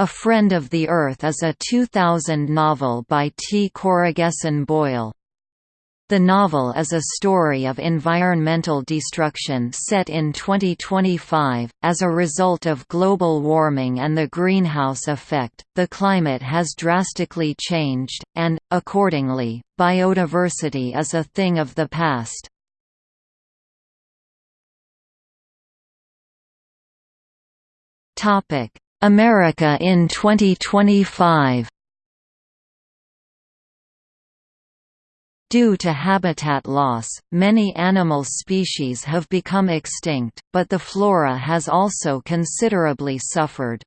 A Friend of the Earth is a 2000 novel by T. Coraghessan Boyle. The novel is a story of environmental destruction set in 2025. As a result of global warming and the greenhouse effect, the climate has drastically changed, and, accordingly, biodiversity is a thing of the past. Topic America in 2025 Due to habitat loss, many animal species have become extinct, but the flora has also considerably suffered.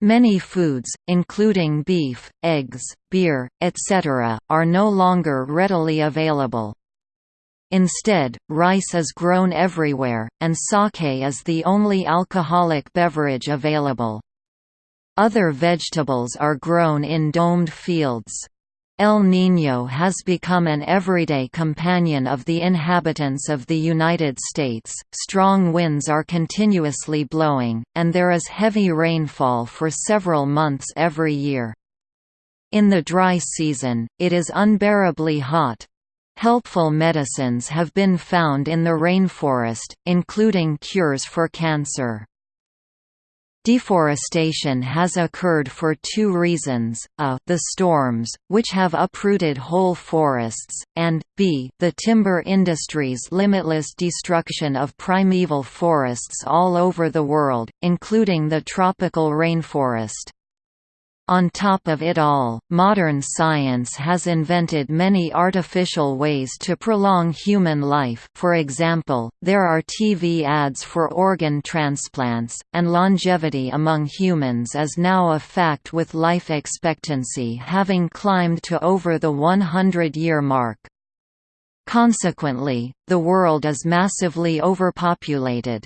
Many foods, including beef, eggs, beer, etc., are no longer readily available. Instead, rice is grown everywhere, and sake is the only alcoholic beverage available. Other vegetables are grown in domed fields. El Niño has become an everyday companion of the inhabitants of the United States. Strong winds are continuously blowing, and there is heavy rainfall for several months every year. In the dry season, it is unbearably hot, Helpful medicines have been found in the rainforest, including cures for cancer. Deforestation has occurred for two reasons, a the storms, which have uprooted whole forests, and b the timber industry's limitless destruction of primeval forests all over the world, including the tropical rainforest. On top of it all, modern science has invented many artificial ways to prolong human life for example, there are TV ads for organ transplants, and longevity among humans is now a fact with life expectancy having climbed to over the 100-year mark. Consequently, the world is massively overpopulated.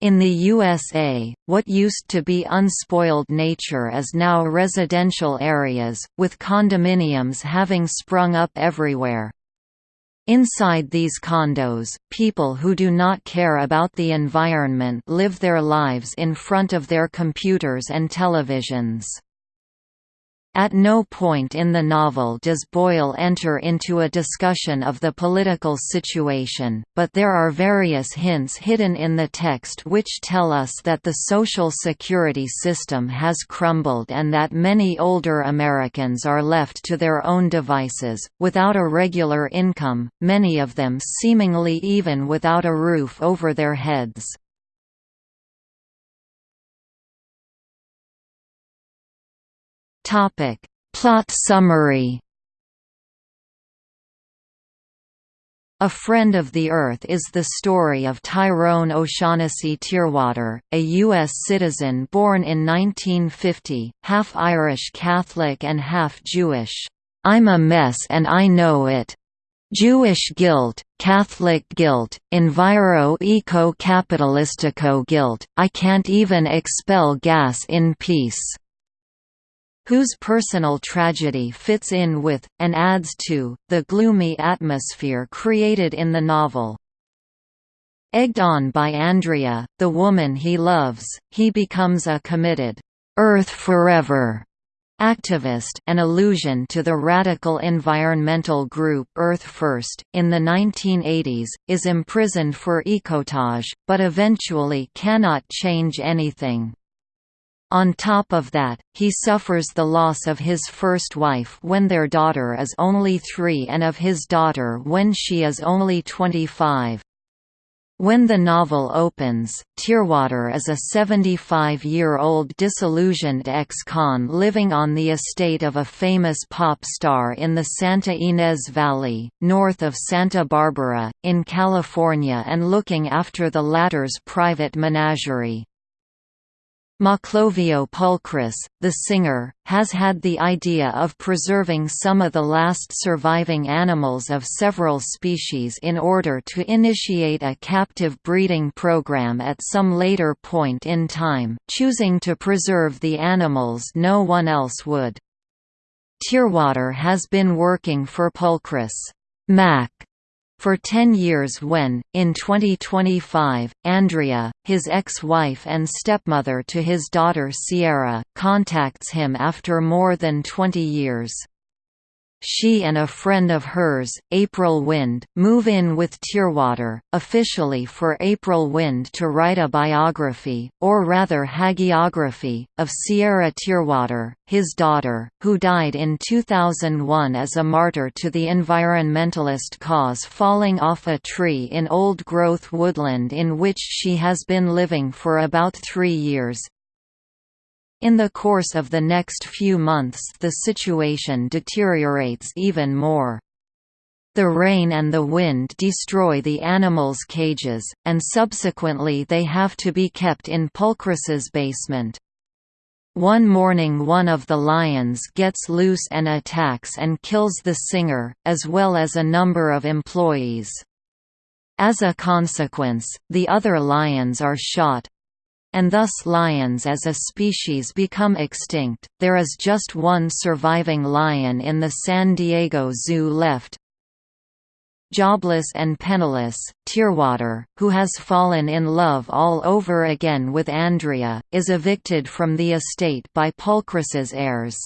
In the USA, what used to be unspoiled nature is now residential areas, with condominiums having sprung up everywhere. Inside these condos, people who do not care about the environment live their lives in front of their computers and televisions. At no point in the novel does Boyle enter into a discussion of the political situation, but there are various hints hidden in the text which tell us that the Social Security system has crumbled and that many older Americans are left to their own devices, without a regular income, many of them seemingly even without a roof over their heads. Topic. Plot summary A Friend of the Earth is the story of Tyrone O'Shaughnessy Tierwater, a U.S. citizen born in 1950, half Irish Catholic and half Jewish. I'm a mess and I know it. Jewish guilt, Catholic guilt, enviro-eco-capitalistico guilt, I can't even expel gas in peace whose personal tragedy fits in with, and adds to, the gloomy atmosphere created in the novel. Egged on by Andrea, the woman he loves, he becomes a committed, "'Earth Forever' activist an allusion to the radical environmental group Earth First, in the 1980s, is imprisoned for ecotage, but eventually cannot change anything. On top of that, he suffers the loss of his first wife when their daughter is only three and of his daughter when she is only 25. When the novel opens, Tierwater is a 75-year-old disillusioned ex-con living on the estate of a famous pop star in the Santa Ynez Valley, north of Santa Barbara, in California and looking after the latter's private menagerie. Maclovio Pulchris, the singer, has had the idea of preserving some of the last surviving animals of several species in order to initiate a captive breeding program at some later point in time, choosing to preserve the animals no one else would. Tierwater has been working for Pulchris Mac for 10 years when, in 2025, Andrea, his ex-wife and stepmother to his daughter Sierra, contacts him after more than 20 years. She and a friend of hers, April Wind, move in with Tierwater, officially for April Wind to write a biography, or rather hagiography, of Sierra Tierwater, his daughter, who died in 2001 as a martyr to the environmentalist cause falling off a tree in old-growth woodland in which she has been living for about three years, in the course of the next few months the situation deteriorates even more. The rain and the wind destroy the animals' cages, and subsequently they have to be kept in Pulchris's basement. One morning one of the lions gets loose and attacks and kills the singer, as well as a number of employees. As a consequence, the other lions are shot, and thus lions as a species become extinct. There is just one surviving lion in the San Diego Zoo left. Jobless and penniless, Tierwater, who has fallen in love all over again with Andrea, is evicted from the estate by Pulchris's heirs.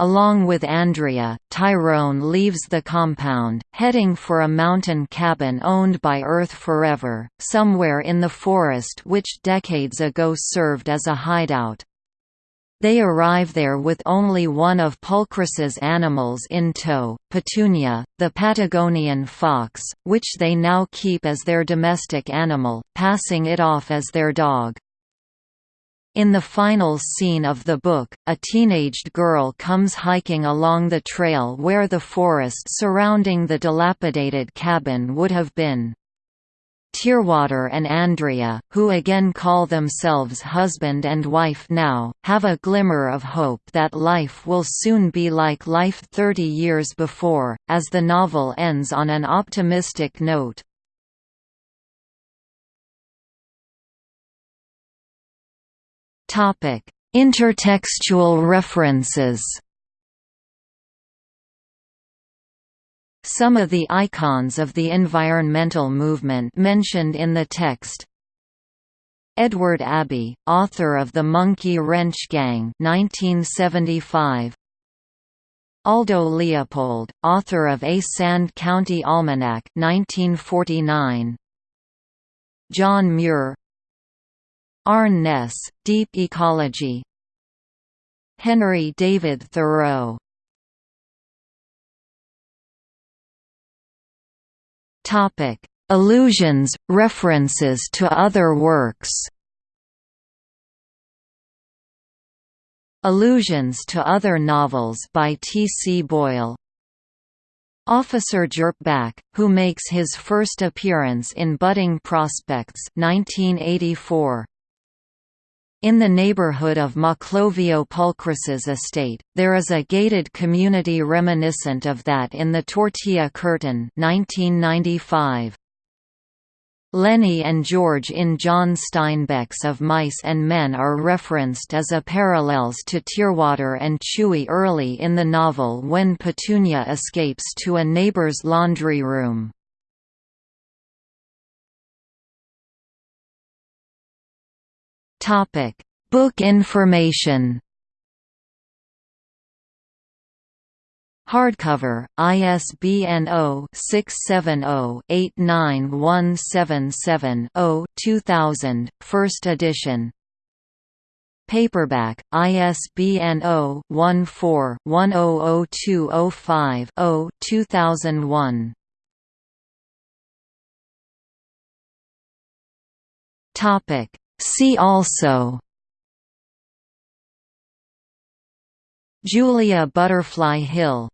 Along with Andrea, Tyrone leaves the compound, heading for a mountain cabin owned by Earth Forever, somewhere in the forest which decades ago served as a hideout. They arrive there with only one of Pulchris's animals in tow, Petunia, the Patagonian fox, which they now keep as their domestic animal, passing it off as their dog. In the final scene of the book, a teenaged girl comes hiking along the trail where the forest surrounding the dilapidated cabin would have been. Tierwater and Andrea, who again call themselves husband and wife now, have a glimmer of hope that life will soon be like life 30 years before, as the novel ends on an optimistic note. Topic: Intertextual references. Some of the icons of the environmental movement mentioned in the text Edward Abbey, author of The Monkey Wrench Gang 1975. Aldo Leopold, author of A Sand County Almanac 1949. John Muir, Arne Deep Ecology Henry David Thoreau Allusions, references to other works Allusions to other novels by T. C. Boyle Officer Jerpback, who makes his first appearance in Budding Prospects 1984. In the neighborhood of Maclovio Pulchris's estate, there is a gated community reminiscent of that in the Tortilla Curtain 1995. Lennie and George in John Steinbeck's Of Mice and Men are referenced as a parallels to Tierwater and Chuy early in the novel when Petunia escapes to a neighbor's laundry room. Topic: Book information. Hardcover, ISBN 0-670-89177-0 2000, first edition. Paperback, ISBN 0-14-100205-0 2001. Topic See also Julia Butterfly Hill